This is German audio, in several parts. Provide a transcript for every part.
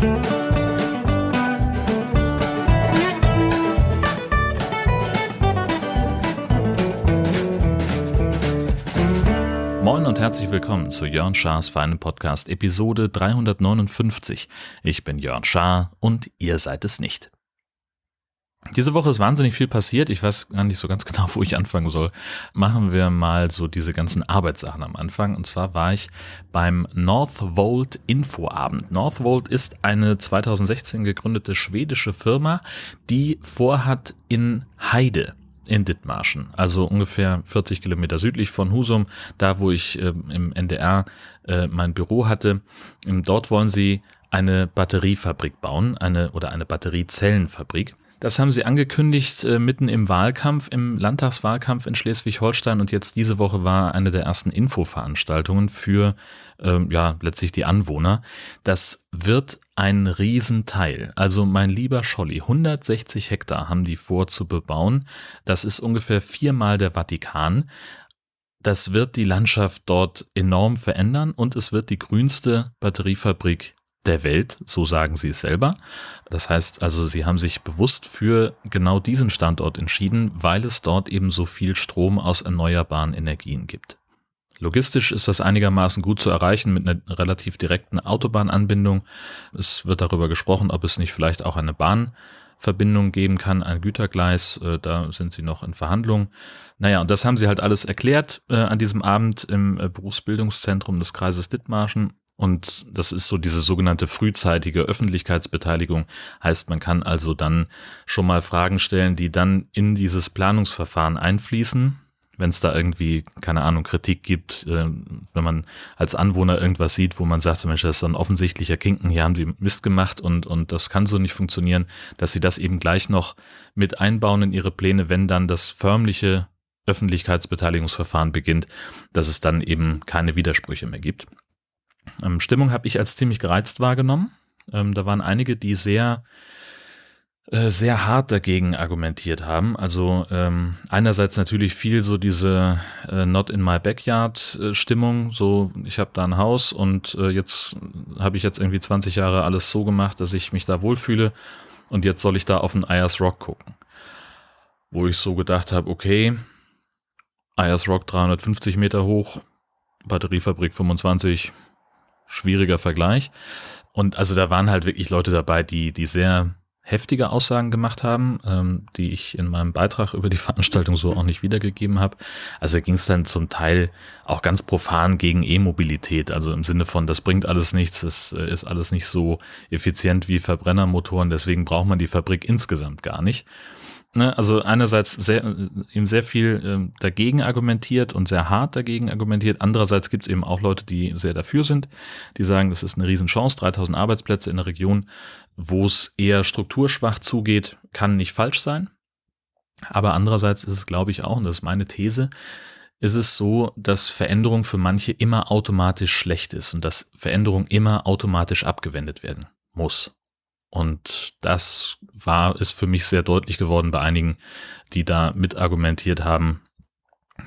Moin und herzlich willkommen zu Jörn Schars feinem Podcast Episode 359. Ich bin Jörn Schaar und ihr seid es nicht. Diese Woche ist wahnsinnig viel passiert. Ich weiß gar nicht so ganz genau, wo ich anfangen soll. Machen wir mal so diese ganzen Arbeitssachen am Anfang. Und zwar war ich beim Northvolt Infoabend. Northvolt ist eine 2016 gegründete schwedische Firma, die vorhat in Heide in Dithmarschen, also ungefähr 40 Kilometer südlich von Husum, da wo ich äh, im NDR äh, mein Büro hatte. Dort wollen sie eine Batteriefabrik bauen, eine oder eine Batteriezellenfabrik. Das haben sie angekündigt äh, mitten im Wahlkampf, im Landtagswahlkampf in Schleswig-Holstein und jetzt diese Woche war eine der ersten Infoveranstaltungen für ähm, ja letztlich die Anwohner. Das wird ein Riesenteil. Also mein lieber Scholli, 160 Hektar haben die vor zu bebauen. Das ist ungefähr viermal der Vatikan. Das wird die Landschaft dort enorm verändern und es wird die grünste Batteriefabrik der Welt, so sagen sie es selber. Das heißt also, sie haben sich bewusst für genau diesen Standort entschieden, weil es dort eben so viel Strom aus erneuerbaren Energien gibt. Logistisch ist das einigermaßen gut zu erreichen mit einer relativ direkten Autobahnanbindung. Es wird darüber gesprochen, ob es nicht vielleicht auch eine Bahnverbindung geben kann, ein Gütergleis. Äh, da sind sie noch in Verhandlungen. Naja, und das haben sie halt alles erklärt äh, an diesem Abend im äh, Berufsbildungszentrum des Kreises Dithmarschen. Und das ist so diese sogenannte frühzeitige Öffentlichkeitsbeteiligung. Heißt, man kann also dann schon mal Fragen stellen, die dann in dieses Planungsverfahren einfließen. Wenn es da irgendwie, keine Ahnung, Kritik gibt, äh, wenn man als Anwohner irgendwas sieht, wo man sagt, Mensch, das ist ein offensichtlicher Kinken, hier haben die Mist gemacht und, und das kann so nicht funktionieren, dass sie das eben gleich noch mit einbauen in ihre Pläne, wenn dann das förmliche Öffentlichkeitsbeteiligungsverfahren beginnt, dass es dann eben keine Widersprüche mehr gibt. Ähm, Stimmung habe ich als ziemlich gereizt wahrgenommen. Ähm, da waren einige, die sehr äh, sehr hart dagegen argumentiert haben. Also ähm, einerseits natürlich viel so diese äh, Not in my backyard äh, Stimmung, so ich habe da ein Haus und äh, jetzt habe ich jetzt irgendwie 20 Jahre alles so gemacht, dass ich mich da wohlfühle und jetzt soll ich da auf den Ayers Rock gucken. Wo ich so gedacht habe, okay, Ayers Rock 350 Meter hoch, Batteriefabrik 25, schwieriger Vergleich. Und also da waren halt wirklich Leute dabei, die, die sehr heftige Aussagen gemacht haben, ähm, die ich in meinem Beitrag über die Veranstaltung so auch nicht wiedergegeben habe. Also ging es dann zum Teil auch ganz profan gegen E-Mobilität, also im Sinne von, das bringt alles nichts, es äh, ist alles nicht so effizient wie Verbrennermotoren, deswegen braucht man die Fabrik insgesamt gar nicht. Ne, also einerseits sehr, eben sehr viel äh, dagegen argumentiert und sehr hart dagegen argumentiert. Andererseits gibt es eben auch Leute, die sehr dafür sind, die sagen, das ist eine Riesenchance, 3000 Arbeitsplätze in einer Region, wo es eher strukturschwach zugeht, kann nicht falsch sein. Aber andererseits ist es, glaube ich, auch, und das ist meine These, ist es so, dass Veränderung für manche immer automatisch schlecht ist und dass Veränderung immer automatisch abgewendet werden muss. Und das war, ist für mich sehr deutlich geworden bei einigen, die da mitargumentiert haben,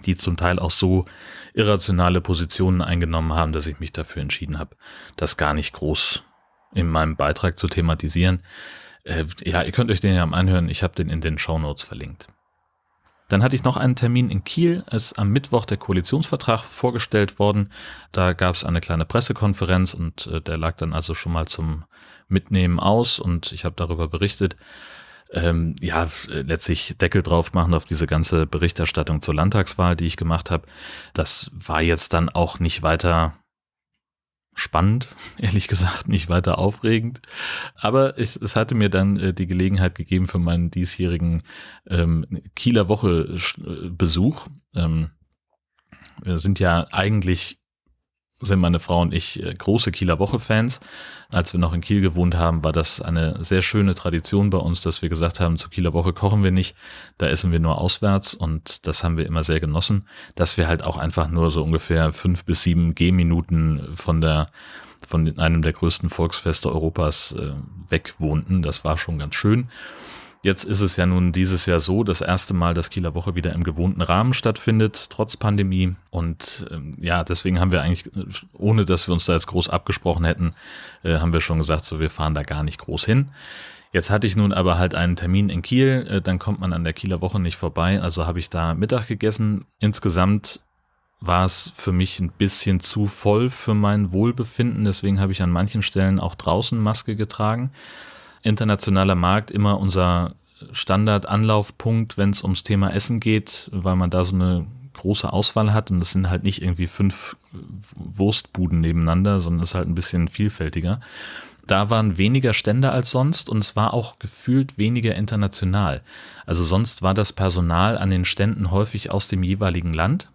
die zum Teil auch so irrationale Positionen eingenommen haben, dass ich mich dafür entschieden habe, das gar nicht groß in meinem Beitrag zu thematisieren. Äh, ja, ihr könnt euch den ja mal anhören. Ich habe den in den Show Notes verlinkt. Dann hatte ich noch einen Termin in Kiel. Es ist am Mittwoch der Koalitionsvertrag vorgestellt worden. Da gab es eine kleine Pressekonferenz und äh, der lag dann also schon mal zum Mitnehmen aus und ich habe darüber berichtet. Ähm, ja, letztlich Deckel drauf machen auf diese ganze Berichterstattung zur Landtagswahl, die ich gemacht habe. Das war jetzt dann auch nicht weiter spannend, ehrlich gesagt, nicht weiter aufregend. Aber es, es hatte mir dann äh, die Gelegenheit gegeben für meinen diesjährigen ähm, Kieler Woche äh, Besuch. Ähm, wir sind ja eigentlich sind meine Frau und ich äh, große Kieler Woche-Fans. Als wir noch in Kiel gewohnt haben, war das eine sehr schöne Tradition bei uns, dass wir gesagt haben, zur Kieler Woche kochen wir nicht, da essen wir nur auswärts und das haben wir immer sehr genossen, dass wir halt auch einfach nur so ungefähr fünf bis sieben Gehminuten von der von einem der größten Volksfeste Europas äh, weg wohnten. Das war schon ganz schön. Jetzt ist es ja nun dieses Jahr so, das erste Mal, dass Kieler Woche wieder im gewohnten Rahmen stattfindet, trotz Pandemie. Und ähm, ja, deswegen haben wir eigentlich, ohne dass wir uns da jetzt groß abgesprochen hätten, äh, haben wir schon gesagt, so wir fahren da gar nicht groß hin. Jetzt hatte ich nun aber halt einen Termin in Kiel, äh, dann kommt man an der Kieler Woche nicht vorbei, also habe ich da Mittag gegessen. Insgesamt war es für mich ein bisschen zu voll für mein Wohlbefinden, deswegen habe ich an manchen Stellen auch draußen Maske getragen internationaler Markt immer unser Standard-Anlaufpunkt, wenn es ums Thema Essen geht, weil man da so eine große Auswahl hat und das sind halt nicht irgendwie fünf Wurstbuden nebeneinander, sondern es ist halt ein bisschen vielfältiger. Da waren weniger Stände als sonst und es war auch gefühlt weniger international. Also sonst war das Personal an den Ständen häufig aus dem jeweiligen Land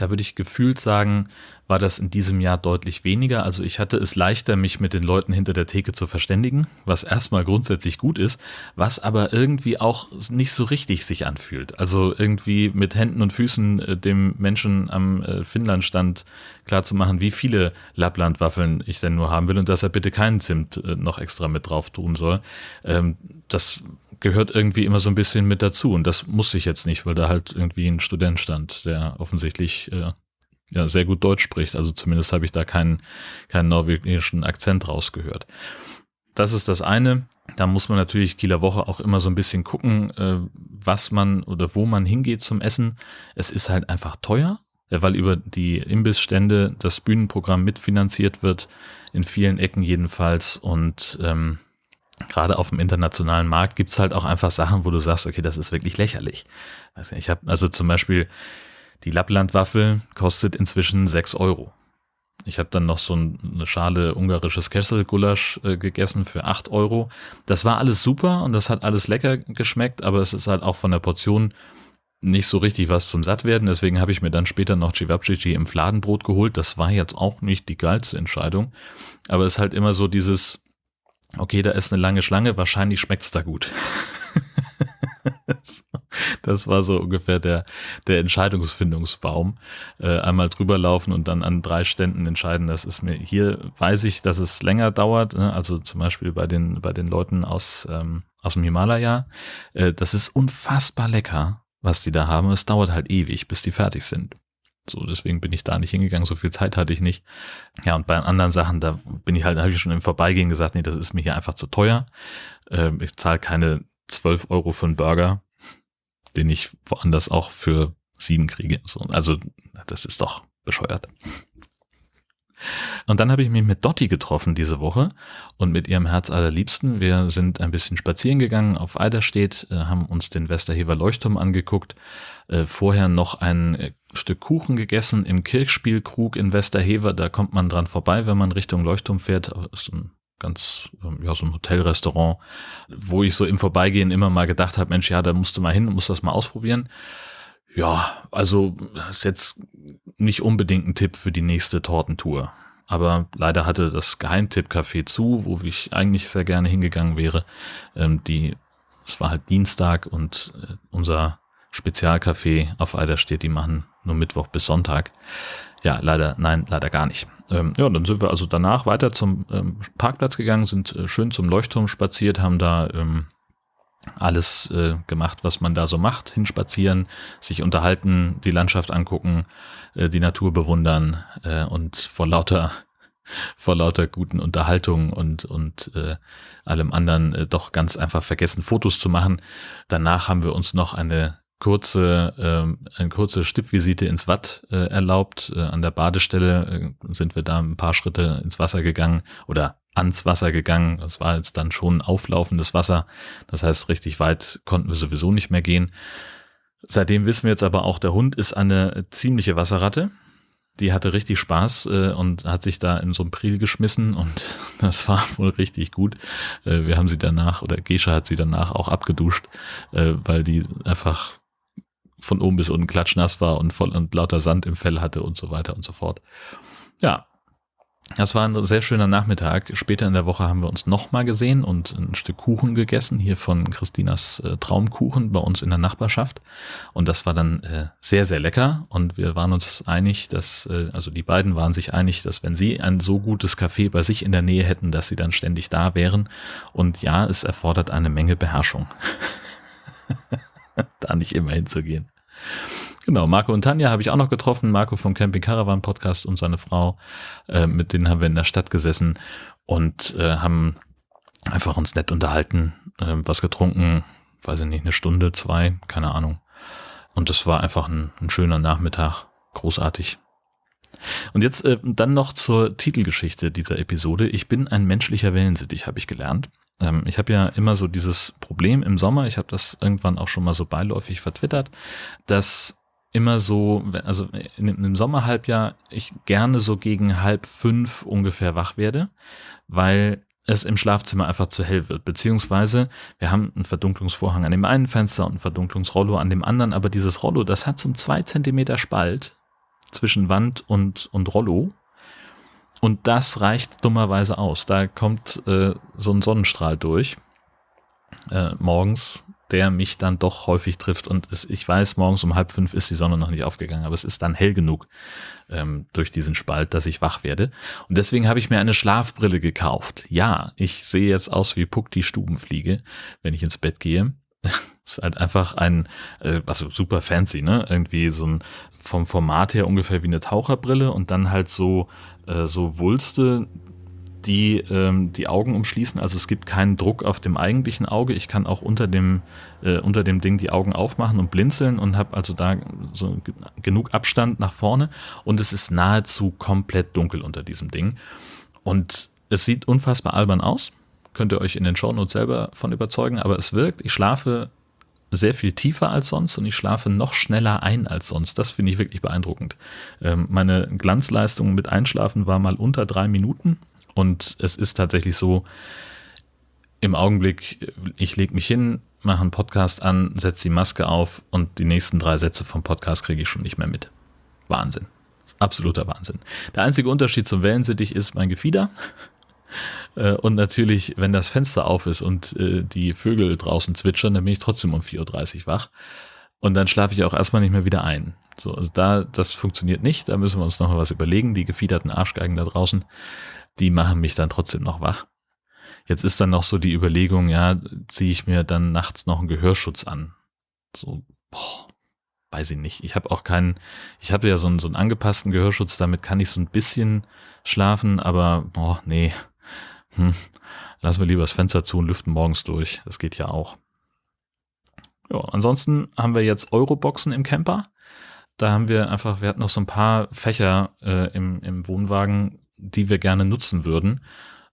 da würde ich gefühlt sagen, war das in diesem Jahr deutlich weniger. Also ich hatte es leichter, mich mit den Leuten hinter der Theke zu verständigen, was erstmal grundsätzlich gut ist, was aber irgendwie auch nicht so richtig sich anfühlt. Also irgendwie mit Händen und Füßen äh, dem Menschen am äh, Finnlandstand klarzumachen, wie viele Lapplandwaffeln ich denn nur haben will und dass er bitte keinen Zimt äh, noch extra mit drauf tun soll. Ähm, das gehört irgendwie immer so ein bisschen mit dazu. Und das muss ich jetzt nicht, weil da halt irgendwie ein Student stand, der offensichtlich äh, ja sehr gut Deutsch spricht. Also zumindest habe ich da keinen, keinen norwegischen Akzent rausgehört. Das ist das eine. Da muss man natürlich Kieler Woche auch immer so ein bisschen gucken, äh, was man oder wo man hingeht zum Essen. Es ist halt einfach teuer, weil über die Imbissstände das Bühnenprogramm mitfinanziert wird, in vielen Ecken jedenfalls. Und ähm, gerade auf dem internationalen Markt gibt's halt auch einfach Sachen, wo du sagst, okay, das ist wirklich lächerlich. Ich habe also zum Beispiel die Lapplandwaffel kostet inzwischen sechs Euro. Ich habe dann noch so eine Schale ungarisches Kesselgulasch äh, gegessen für acht Euro. Das war alles super und das hat alles lecker geschmeckt, aber es ist halt auch von der Portion nicht so richtig was zum Sattwerden. Deswegen habe ich mir dann später noch Cevapcici im Fladenbrot geholt. Das war jetzt auch nicht die geilste Entscheidung, aber es ist halt immer so dieses, okay, da ist eine lange Schlange, wahrscheinlich schmeckt's da gut. das war so ungefähr der, der Entscheidungsfindungsbaum. Äh, einmal drüber laufen und dann an drei Ständen entscheiden, das ist mir, hier weiß ich, dass es länger dauert, ne? also zum Beispiel bei den, bei den Leuten aus, ähm, aus dem Himalaya. Äh, das ist unfassbar lecker, was die da haben. Es dauert halt ewig, bis die fertig sind. So, deswegen bin ich da nicht hingegangen, so viel Zeit hatte ich nicht. Ja, und bei anderen Sachen, da bin ich halt, habe ich schon im Vorbeigehen gesagt, nee, das ist mir hier einfach zu teuer. Ähm, ich zahle keine 12 Euro für einen Burger, den ich woanders auch für sieben kriege. So, also, das ist doch bescheuert. Und dann habe ich mich mit Dotti getroffen diese Woche und mit ihrem Herz allerliebsten. Wir sind ein bisschen spazieren gegangen auf Eiderstedt, äh, haben uns den Westerhever Leuchtturm angeguckt, äh, vorher noch ein äh, Stück Kuchen gegessen im Kirchspielkrug in Westerhever. Da kommt man dran vorbei, wenn man Richtung Leuchtturm fährt. Das ist ein ganz, ähm, ja, so ein Hotelrestaurant, wo ich so im Vorbeigehen immer mal gedacht habe, Mensch, ja, da musst du mal hin, musst das mal ausprobieren. Ja, also ist jetzt nicht unbedingt ein Tipp für die nächste Tortentour. Aber leider hatte das Geheimtipp-Café zu, wo ich eigentlich sehr gerne hingegangen wäre. Ähm, die, es war halt Dienstag und äh, unser Spezialcafé auf Eiderstedt, die machen nur Mittwoch bis Sonntag. Ja, leider, nein, leider gar nicht. Ähm, ja, dann sind wir also danach weiter zum ähm, Parkplatz gegangen, sind äh, schön zum Leuchtturm spaziert, haben da ähm, alles äh, gemacht, was man da so macht, hinspazieren, sich unterhalten, die Landschaft angucken, äh, die Natur bewundern äh, und vor lauter vor lauter guten Unterhaltungen und und äh, allem anderen äh, doch ganz einfach vergessen Fotos zu machen. Danach haben wir uns noch eine kurze äh, eine kurze Stippvisite ins Watt äh, erlaubt. Äh, an der Badestelle äh, sind wir da ein paar Schritte ins Wasser gegangen oder ans Wasser gegangen. Das war jetzt dann schon auflaufendes Wasser. Das heißt, richtig weit konnten wir sowieso nicht mehr gehen. Seitdem wissen wir jetzt aber auch, der Hund ist eine ziemliche Wasserratte. Die hatte richtig Spaß äh, und hat sich da in so ein Priel geschmissen und das war wohl richtig gut. Äh, wir haben sie danach, oder Gescha hat sie danach auch abgeduscht, äh, weil die einfach von oben bis unten klatschnass war und voll und lauter Sand im Fell hatte und so weiter und so fort. Ja, Das war ein sehr schöner Nachmittag. Später in der Woche haben wir uns nochmal gesehen und ein Stück Kuchen gegessen, hier von Christinas äh, Traumkuchen bei uns in der Nachbarschaft. Und das war dann äh, sehr, sehr lecker. Und wir waren uns einig, dass, äh, also die beiden waren sich einig, dass wenn sie ein so gutes Café bei sich in der Nähe hätten, dass sie dann ständig da wären. Und ja, es erfordert eine Menge Beherrschung. da nicht immer hinzugehen. Genau, Marco und Tanja habe ich auch noch getroffen. Marco vom Camping Caravan Podcast und seine Frau. Äh, mit denen haben wir in der Stadt gesessen und äh, haben einfach uns nett unterhalten, äh, was getrunken, weiß ich nicht, eine Stunde, zwei, keine Ahnung. Und das war einfach ein, ein schöner Nachmittag, großartig. Und jetzt äh, dann noch zur Titelgeschichte dieser Episode. Ich bin ein menschlicher Wellensittich, habe ich gelernt. Ähm, ich habe ja immer so dieses Problem im Sommer, ich habe das irgendwann auch schon mal so beiläufig vertwittert, dass immer so, also im Sommerhalbjahr ich gerne so gegen halb fünf ungefähr wach werde, weil es im Schlafzimmer einfach zu hell wird. Beziehungsweise wir haben einen Verdunklungsvorhang an dem einen Fenster und ein Verdunklungsrollo an dem anderen, aber dieses Rollo, das hat so einen zwei Zentimeter Spalt zwischen Wand und, und Rollo. Und das reicht dummerweise aus. Da kommt äh, so ein Sonnenstrahl durch äh, morgens der mich dann doch häufig trifft. Und es, ich weiß, morgens um halb fünf ist die Sonne noch nicht aufgegangen, aber es ist dann hell genug ähm, durch diesen Spalt, dass ich wach werde. Und deswegen habe ich mir eine Schlafbrille gekauft. Ja, ich sehe jetzt aus wie Puck die Stubenfliege, wenn ich ins Bett gehe. ist halt einfach ein, äh, also super fancy, ne? Irgendwie so ein vom Format her ungefähr wie eine Taucherbrille und dann halt so, äh, so Wulste, die ähm, die Augen umschließen. Also es gibt keinen Druck auf dem eigentlichen Auge. Ich kann auch unter dem, äh, unter dem Ding die Augen aufmachen und blinzeln und habe also da so genug Abstand nach vorne. Und es ist nahezu komplett dunkel unter diesem Ding. Und es sieht unfassbar albern aus. Könnt ihr euch in den Shownotes selber von überzeugen, aber es wirkt. Ich schlafe sehr viel tiefer als sonst und ich schlafe noch schneller ein als sonst. Das finde ich wirklich beeindruckend. Ähm, meine Glanzleistung mit Einschlafen war mal unter drei Minuten und es ist tatsächlich so, im Augenblick, ich lege mich hin, mache einen Podcast an, setze die Maske auf und die nächsten drei Sätze vom Podcast kriege ich schon nicht mehr mit. Wahnsinn. Absoluter Wahnsinn. Der einzige Unterschied zum Wellensittich ist mein Gefieder. Äh, und natürlich, wenn das Fenster auf ist und äh, die Vögel draußen zwitschern, dann bin ich trotzdem um 4.30 Uhr wach. Und dann schlafe ich auch erstmal nicht mehr wieder ein. So, also da, das funktioniert nicht. Da müssen wir uns noch mal was überlegen. Die gefiederten Arschgeigen da draußen die machen mich dann trotzdem noch wach. Jetzt ist dann noch so die Überlegung, ja, ziehe ich mir dann nachts noch einen Gehörschutz an. So, boah, weiß ich nicht. Ich habe auch keinen, ich habe ja so einen, so einen angepassten Gehörschutz, damit kann ich so ein bisschen schlafen, aber boah, nee. Hm, lassen wir lieber das Fenster zu und lüften morgens durch. Das geht ja auch. Ja, ansonsten haben wir jetzt Euroboxen im Camper. Da haben wir einfach, wir hatten noch so ein paar Fächer äh, im, im Wohnwagen, die wir gerne nutzen würden,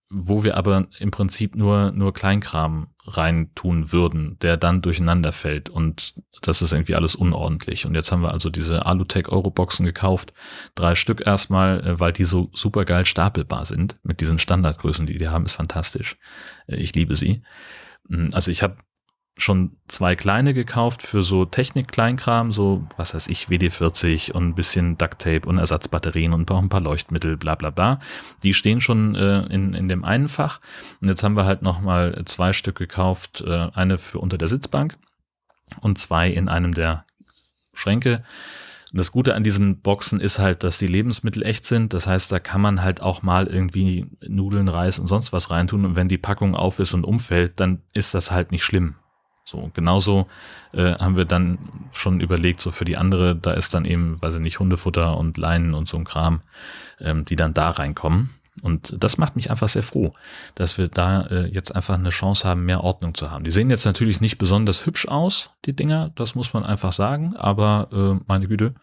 wo wir aber im Prinzip nur, nur Kleinkram reintun würden, der dann durcheinander fällt und das ist irgendwie alles unordentlich. Und jetzt haben wir also diese Alutech Euroboxen gekauft, drei Stück erstmal, äh, weil die so super geil stapelbar sind mit diesen Standardgrößen, die die haben, ist fantastisch. Äh, ich liebe sie. Hm, also ich habe schon zwei kleine gekauft für so Technik-Kleinkram, so, was weiß ich, WD-40 und ein bisschen Ducktape und Ersatzbatterien und auch ein paar Leuchtmittel, bla bla bla. Die stehen schon äh, in, in dem einen Fach. Und jetzt haben wir halt nochmal zwei Stück gekauft, äh, eine für unter der Sitzbank und zwei in einem der Schränke. Das Gute an diesen Boxen ist halt, dass die Lebensmittel echt sind. Das heißt, da kann man halt auch mal irgendwie Nudeln, Reis und sonst was reintun. Und wenn die Packung auf ist und umfällt, dann ist das halt nicht schlimm. So, genauso äh, haben wir dann schon überlegt, so für die andere, da ist dann eben, weiß ich nicht, Hundefutter und Leinen und so ein Kram, ähm, die dann da reinkommen. Und das macht mich einfach sehr froh, dass wir da äh, jetzt einfach eine Chance haben, mehr Ordnung zu haben. Die sehen jetzt natürlich nicht besonders hübsch aus, die Dinger, das muss man einfach sagen, aber äh, meine Güte,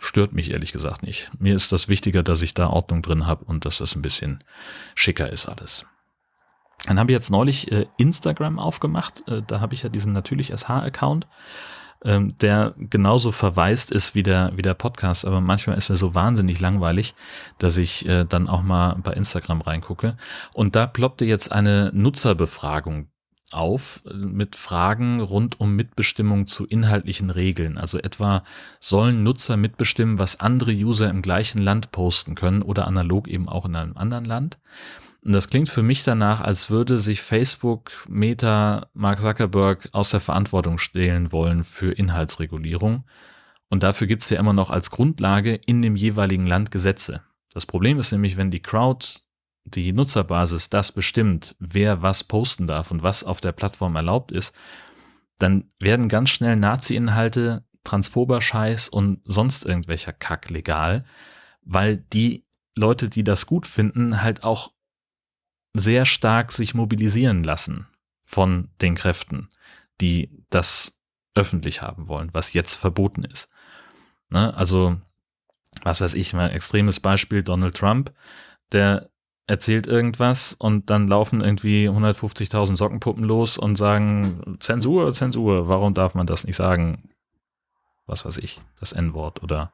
stört mich ehrlich gesagt nicht. Mir ist das wichtiger, dass ich da Ordnung drin habe und dass das ein bisschen schicker ist alles. Dann habe ich jetzt neulich äh, Instagram aufgemacht. Äh, da habe ich ja diesen natürlich SH-Account, ähm, der genauso verwaist ist wie der, wie der Podcast. Aber manchmal ist mir so wahnsinnig langweilig, dass ich äh, dann auch mal bei Instagram reingucke. Und da ploppte jetzt eine Nutzerbefragung auf mit Fragen rund um Mitbestimmung zu inhaltlichen Regeln. Also etwa sollen Nutzer mitbestimmen, was andere User im gleichen Land posten können oder analog eben auch in einem anderen Land. Und das klingt für mich danach, als würde sich Facebook, Meta, Mark Zuckerberg aus der Verantwortung stehlen wollen für Inhaltsregulierung. Und dafür gibt es ja immer noch als Grundlage in dem jeweiligen Land Gesetze. Das Problem ist nämlich, wenn die Crowd, die Nutzerbasis das bestimmt, wer was posten darf und was auf der Plattform erlaubt ist, dann werden ganz schnell Nazi-Inhalte, transphober Scheiß und sonst irgendwelcher Kack legal, weil die Leute, die das gut finden, halt auch sehr stark sich mobilisieren lassen von den Kräften, die das öffentlich haben wollen, was jetzt verboten ist. Ne? Also, was weiß ich, mal extremes Beispiel, Donald Trump, der erzählt irgendwas und dann laufen irgendwie 150.000 Sockenpuppen los und sagen, Zensur, Zensur, warum darf man das nicht sagen? Was weiß ich, das N-Wort oder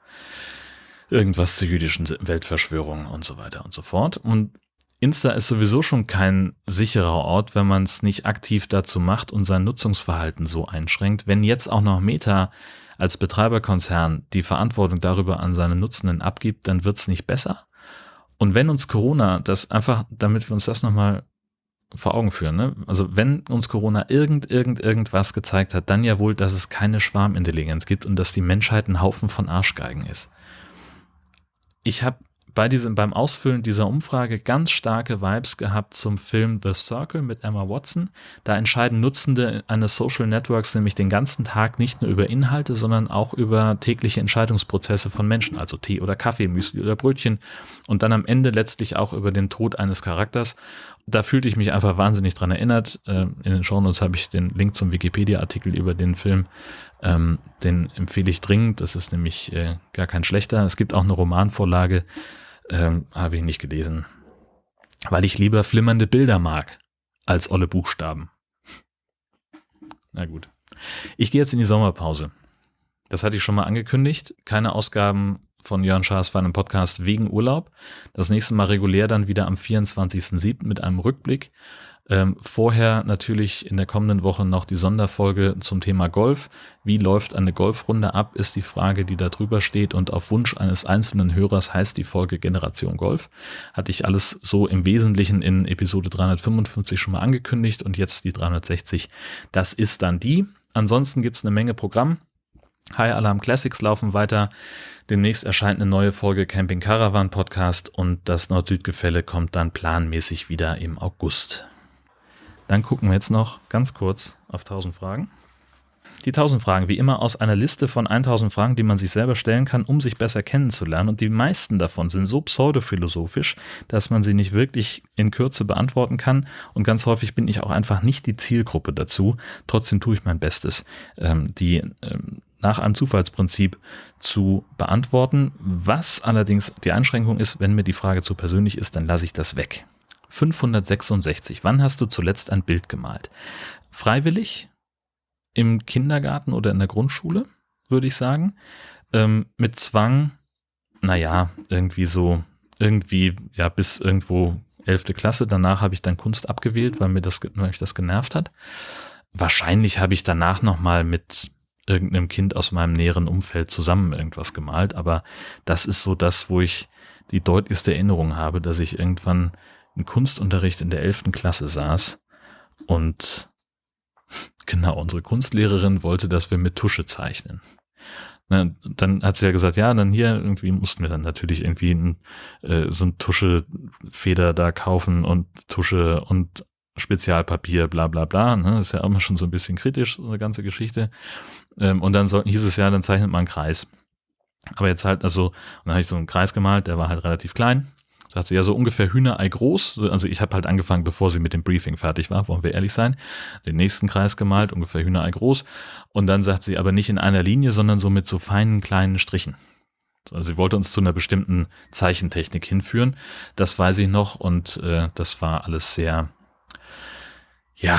irgendwas zur jüdischen Weltverschwörung und so weiter und so fort. Und Insta ist sowieso schon kein sicherer Ort, wenn man es nicht aktiv dazu macht und sein Nutzungsverhalten so einschränkt. Wenn jetzt auch noch Meta als Betreiberkonzern die Verantwortung darüber an seine Nutzenden abgibt, dann wird es nicht besser. Und wenn uns Corona das einfach, damit wir uns das nochmal vor Augen führen, ne? also wenn uns Corona irgend, irgend, irgendwas gezeigt hat, dann ja wohl, dass es keine Schwarmintelligenz gibt und dass die Menschheit ein Haufen von Arschgeigen ist. Ich habe bei diesem, beim Ausfüllen dieser Umfrage ganz starke Vibes gehabt zum Film The Circle mit Emma Watson. Da entscheiden Nutzende eines Social Networks nämlich den ganzen Tag nicht nur über Inhalte, sondern auch über tägliche Entscheidungsprozesse von Menschen, also Tee oder Kaffee, Müsli oder Brötchen und dann am Ende letztlich auch über den Tod eines Charakters. Da fühlte ich mich einfach wahnsinnig dran erinnert. Ähm, in den Shownotes habe ich den Link zum Wikipedia-Artikel über den Film ähm, den empfehle ich dringend. Das ist nämlich äh, gar kein schlechter. Es gibt auch eine Romanvorlage, ähm, habe ich nicht gelesen, weil ich lieber flimmernde Bilder mag als olle Buchstaben. Na gut. Ich gehe jetzt in die Sommerpause. Das hatte ich schon mal angekündigt. Keine Ausgaben von Jörn Schaas für einen Podcast wegen Urlaub. Das nächste Mal regulär dann wieder am 24.07. mit einem Rückblick. Ähm, vorher natürlich in der kommenden Woche noch die Sonderfolge zum Thema Golf. Wie läuft eine Golfrunde ab, ist die Frage, die da drüber steht. Und auf Wunsch eines einzelnen Hörers heißt die Folge Generation Golf. Hatte ich alles so im Wesentlichen in Episode 355 schon mal angekündigt und jetzt die 360. Das ist dann die. Ansonsten gibt's eine Menge Programm. High Alarm Classics laufen weiter. Demnächst erscheint eine neue Folge Camping Caravan Podcast und das Nord-Süd-Gefälle kommt dann planmäßig wieder im August. Dann gucken wir jetzt noch ganz kurz auf 1000 Fragen. Die 1000 Fragen, wie immer aus einer Liste von 1000 Fragen, die man sich selber stellen kann, um sich besser kennenzulernen. Und die meisten davon sind so pseudophilosophisch, dass man sie nicht wirklich in Kürze beantworten kann. Und ganz häufig bin ich auch einfach nicht die Zielgruppe dazu. Trotzdem tue ich mein Bestes, ähm, die ähm, nach einem Zufallsprinzip zu beantworten. Was allerdings die Einschränkung ist, wenn mir die Frage zu persönlich ist, dann lasse ich das weg. 566. Wann hast du zuletzt ein Bild gemalt? Freiwillig? Im Kindergarten oder in der Grundschule, würde ich sagen. Ähm, mit Zwang, naja, irgendwie so, irgendwie, ja, bis irgendwo 11. Klasse. Danach habe ich dann Kunst abgewählt, weil mir das, weil mich das genervt hat. Wahrscheinlich habe ich danach nochmal mit irgendeinem Kind aus meinem näheren Umfeld zusammen irgendwas gemalt, aber das ist so das, wo ich die deutlichste Erinnerung habe, dass ich irgendwann im Kunstunterricht in der 11. Klasse saß und genau, unsere Kunstlehrerin wollte, dass wir mit Tusche zeichnen. Na, dann hat sie ja gesagt, ja, dann hier irgendwie mussten wir dann natürlich irgendwie ein, äh, so ein Tuschefeder da kaufen und Tusche und Spezialpapier, bla bla bla. Ne? ist ja immer schon so ein bisschen kritisch, so eine ganze Geschichte. Ähm, und dann sollten, hieß es ja, dann zeichnet man einen Kreis. Aber jetzt halt, also, und dann habe ich so einen Kreis gemalt, der war halt relativ klein sagt sie ja so ungefähr Hühnerei groß. Also ich habe halt angefangen, bevor sie mit dem Briefing fertig war, wollen wir ehrlich sein, den nächsten Kreis gemalt, ungefähr Hühnerei groß. Und dann sagt sie aber nicht in einer Linie, sondern so mit so feinen kleinen Strichen. Also sie wollte uns zu einer bestimmten Zeichentechnik hinführen. Das weiß ich noch und äh, das war alles sehr, ja,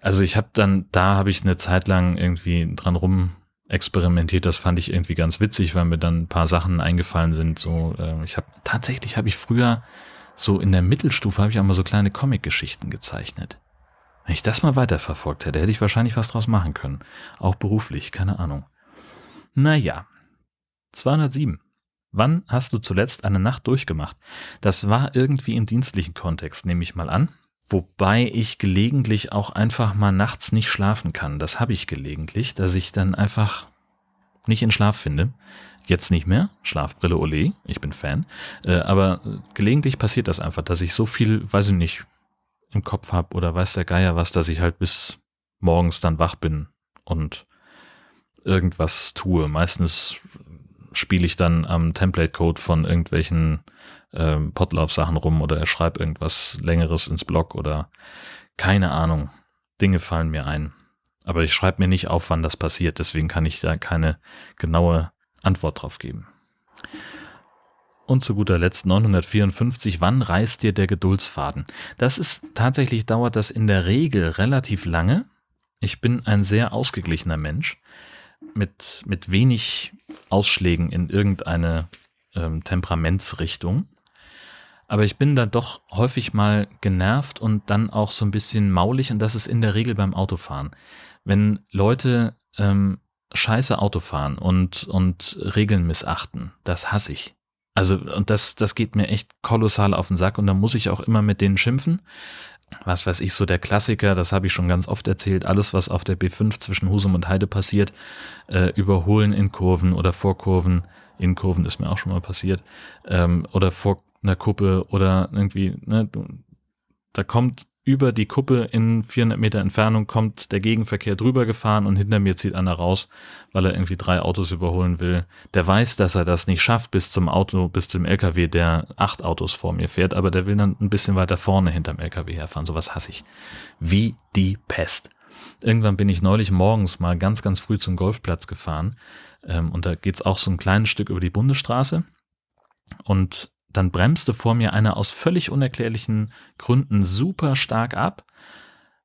also ich habe dann, da habe ich eine Zeit lang irgendwie dran rum experimentiert. Das fand ich irgendwie ganz witzig, weil mir dann ein paar Sachen eingefallen sind. So, äh, ich habe tatsächlich habe ich früher so in der Mittelstufe habe ich auch mal so kleine Comic-Geschichten gezeichnet. Wenn ich das mal weiterverfolgt hätte, hätte ich wahrscheinlich was draus machen können. Auch beruflich, keine Ahnung. Naja. 207. Wann hast du zuletzt eine Nacht durchgemacht? Das war irgendwie im dienstlichen Kontext, nehme ich mal an. Wobei ich gelegentlich auch einfach mal nachts nicht schlafen kann. Das habe ich gelegentlich, dass ich dann einfach nicht in Schlaf finde. Jetzt nicht mehr. Schlafbrille Ole, ich bin Fan. Äh, aber gelegentlich passiert das einfach, dass ich so viel, weiß ich nicht, im Kopf habe oder weiß der Geier was, dass ich halt bis morgens dann wach bin und irgendwas tue. Meistens spiele ich dann am Template-Code von irgendwelchen ähm, Potlauf-Sachen rum oder er schreibt irgendwas Längeres ins Blog oder keine Ahnung. Dinge fallen mir ein. Aber ich schreibe mir nicht auf, wann das passiert, deswegen kann ich da keine genaue Antwort drauf geben. Und zu guter Letzt 954, wann reißt dir der Geduldsfaden? Das ist tatsächlich, dauert das in der Regel relativ lange. Ich bin ein sehr ausgeglichener Mensch mit, mit wenig Ausschlägen in irgendeine ähm, Temperamentsrichtung. Aber ich bin da doch häufig mal genervt und dann auch so ein bisschen maulig und das ist in der Regel beim Autofahren. Wenn Leute ähm, scheiße Auto fahren und, und Regeln missachten, das hasse ich. Also, und das, das geht mir echt kolossal auf den Sack und da muss ich auch immer mit denen schimpfen. Was weiß ich, so der Klassiker, das habe ich schon ganz oft erzählt, alles, was auf der B5 zwischen Husum und Heide passiert, äh, überholen in Kurven oder vor Kurven, in Kurven ist mir auch schon mal passiert, ähm, oder vor einer Kuppe oder irgendwie, ne, da kommt über die Kuppe in 400 Meter Entfernung kommt der Gegenverkehr drüber gefahren und hinter mir zieht einer raus, weil er irgendwie drei Autos überholen will. Der weiß, dass er das nicht schafft bis zum Auto, bis zum LKW, der acht Autos vor mir fährt, aber der will dann ein bisschen weiter vorne hinterm LKW herfahren. Sowas hasse ich. Wie die Pest. Irgendwann bin ich neulich morgens mal ganz, ganz früh zum Golfplatz gefahren ähm, und da geht's auch so ein kleines Stück über die Bundesstraße und dann bremste vor mir einer aus völlig unerklärlichen Gründen super stark ab,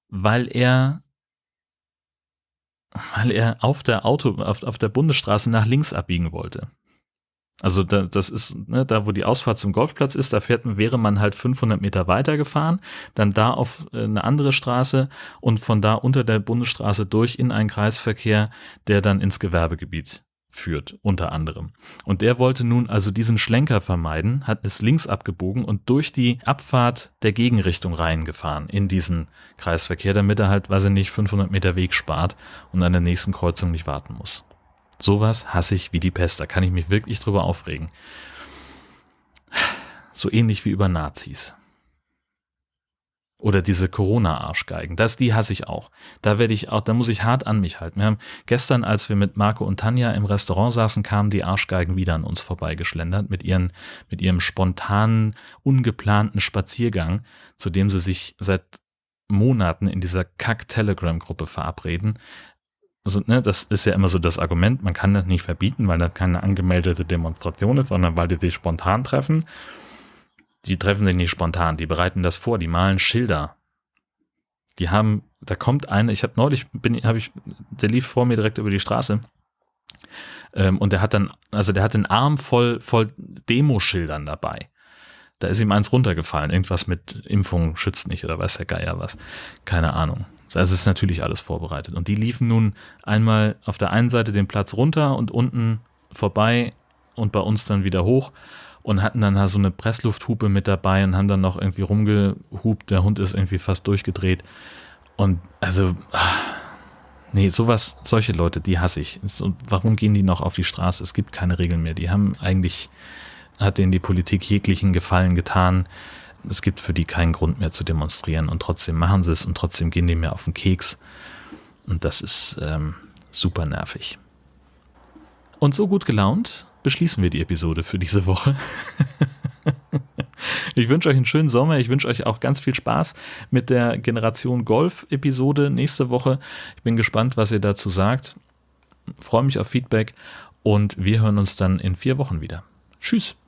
weil er weil er auf der Auto auf, auf der Bundesstraße nach links abbiegen wollte. Also da, das ist ne, da, wo die Ausfahrt zum Golfplatz ist, da fährt, wäre man halt 500 Meter weiter gefahren, dann da auf äh, eine andere Straße und von da unter der Bundesstraße durch in einen Kreisverkehr, der dann ins Gewerbegebiet führt, unter anderem. Und der wollte nun also diesen Schlenker vermeiden, hat es links abgebogen und durch die Abfahrt der Gegenrichtung reingefahren in diesen Kreisverkehr, damit er halt, weiß ich nicht, 500 Meter Weg spart und an der nächsten Kreuzung nicht warten muss. Sowas hasse ich wie die Pest, da kann ich mich wirklich drüber aufregen. So ähnlich wie über Nazis. Oder diese Corona-Arschgeigen. Das, die hasse ich auch. Da werde ich auch, da muss ich hart an mich halten. Wir haben gestern, als wir mit Marco und Tanja im Restaurant saßen, kamen die Arschgeigen wieder an uns vorbeigeschlendert mit ihren, mit ihrem spontanen, ungeplanten Spaziergang, zu dem sie sich seit Monaten in dieser Kack-Telegram-Gruppe verabreden. Also, ne, das ist ja immer so das Argument, man kann das nicht verbieten, weil das keine angemeldete Demonstration ist, sondern weil die sich spontan treffen die treffen sich nicht spontan, die bereiten das vor, die malen Schilder. Die haben, da kommt eine, ich habe neulich, bin, habe ich, der lief vor mir direkt über die Straße. Ähm, und der hat dann, also der hat den Arm voll, voll Demoschildern dabei. Da ist ihm eins runtergefallen, irgendwas mit Impfung schützt nicht oder weiß der Geier was. Keine Ahnung. Also es ist natürlich alles vorbereitet. Und die liefen nun einmal auf der einen Seite den Platz runter und unten vorbei und bei uns dann wieder hoch und hatten dann so eine Presslufthupe mit dabei und haben dann noch irgendwie rumgehupt. Der Hund ist irgendwie fast durchgedreht. Und also, nee, sowas, solche Leute, die hasse ich. Und warum gehen die noch auf die Straße? Es gibt keine Regeln mehr. Die haben eigentlich, hat denen die Politik jeglichen Gefallen getan. Es gibt für die keinen Grund mehr zu demonstrieren und trotzdem machen sie es und trotzdem gehen die mir auf den Keks. Und das ist ähm, super nervig. Und so gut gelaunt beschließen wir die Episode für diese Woche. ich wünsche euch einen schönen Sommer. Ich wünsche euch auch ganz viel Spaß mit der Generation Golf-Episode nächste Woche. Ich bin gespannt, was ihr dazu sagt. Freue mich auf Feedback und wir hören uns dann in vier Wochen wieder. Tschüss.